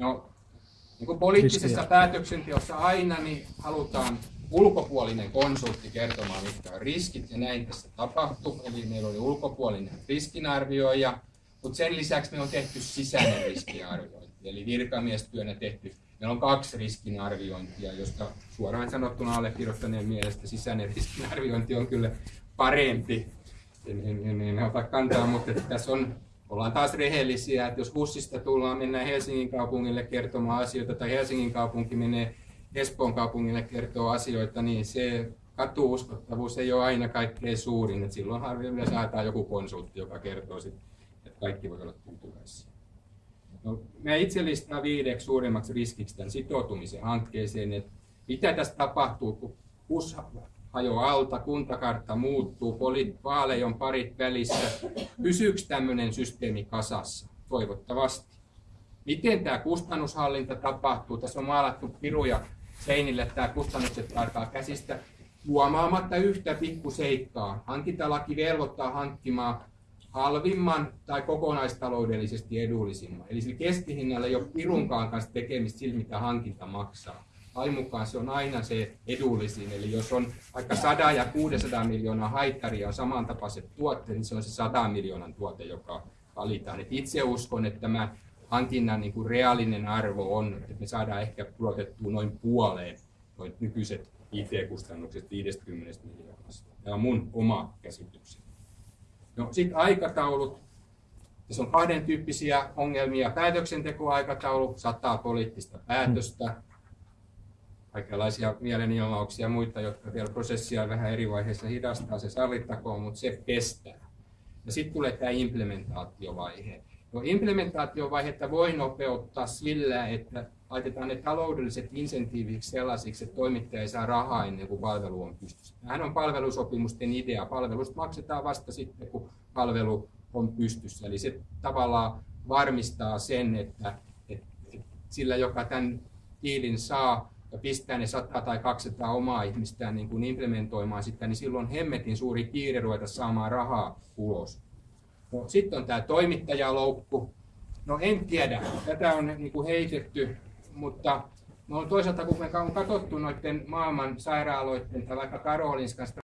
No, niin kuin poliittisessa päätöksenteossa aina niin halutaan ulkopuolinen konsultti kertomaan, mitkä on riskit, ja näin tässä tapahtui. Eli meillä oli ulkopuolinen riskinarvioija, mutta sen lisäksi me on tehty sisäinen riskiarviointi, eli virkamiestyönä tehty. Meillä on kaksi riskinarviointia, josta suoraan sanottuna allekirjoittaneen mielestä sisäinen riskinarviointi on kyllä parempi. En, en, en, en ota kantaa, mutta tässä on ollaan taas rehellisiä, että jos Hussista tullaan, mennään Helsingin kaupungille kertomaan asioita, tai Helsingin kaupunki menee Espoon kaupungille kertoo asioita, niin se katuuskottavuus ei ole aina kaikkein suurin. että silloin harvemmin saadaan joku konsultti, joka kertoo, sit, että kaikki voi olla tyytyväisiä. No, mä itse listaan viideksi suurimmaksi riskiksi tämän sitoutumisen hankkeeseen, että mitä tässä tapahtuu, kun Hajoaa alta, kuntakartta muuttuu, vaaleja on parit välissä. Pysyykö tämmöinen systeemi kasassa? Toivottavasti. Miten tämä kustannushallinta tapahtuu? Tässä on maalattu piruja seinille, että tämä kustannukset alkaa käsistä huomaamatta yhtä pikkuseikkaa. Hankintalaki velvoittaa hankkimaan halvimman tai kokonaistaloudellisesti edullisimman. Eli sillä keskihinnalla ei ole pirunkaan kanssa tekemistä sillä, mitä hankinta maksaa. Lain mukaan se on aina se edullisin. Eli jos on vaikka 100 ja 600 miljoonaa haittaria on samantapaiset tuotteet, niin se on se 100 miljoonan tuote, joka valitaan. Et itse uskon, että tämä hankinnan niin kuin reaalinen arvo on, että me saadaan ehkä pudotettua noin puoleen noin nykyiset IT-kustannukset 50 miljoonasta. Tämä on mun oma käsitykseni. No sitten aikataulut. Tässä on kahden tyyppisiä ongelmia. Päätöksentekoaikataulu, sataa poliittista päätöstä, kaikenlaisia mielenilmauksia ja muita, jotka vielä prosessia vähän eri vaiheissa hidastaa, se sallittakoon, mutta se kestää. Ja sitten tulee tämä implementaatiovaihe. No implementaatiovaihetta voi nopeuttaa sillä, että laitetaan ne taloudelliset insentiiviksi sellaisiksi, että toimittaja ei saa rahaa ennen kuin palvelu on pystyssä. Tämähän on palvelusopimusten idea. Palvelusta maksetaan vasta sitten, kun palvelu on pystyssä. Eli se tavallaan varmistaa sen, että, että sillä, joka tämän diilin saa ja pistää ne 100 tai 200 omaa ihmistään niin kuin implementoimaan sitä, niin silloin hemmetin suuri kiire ruveta saamaan rahaa ulos. No, sitten on tämä toimittajaloukku. No en tiedä, tätä on niin kuin heitetty, mutta no, toisaalta kun me on katsottu noiden maailman sairaaloiden tai vaikka Karolinskasta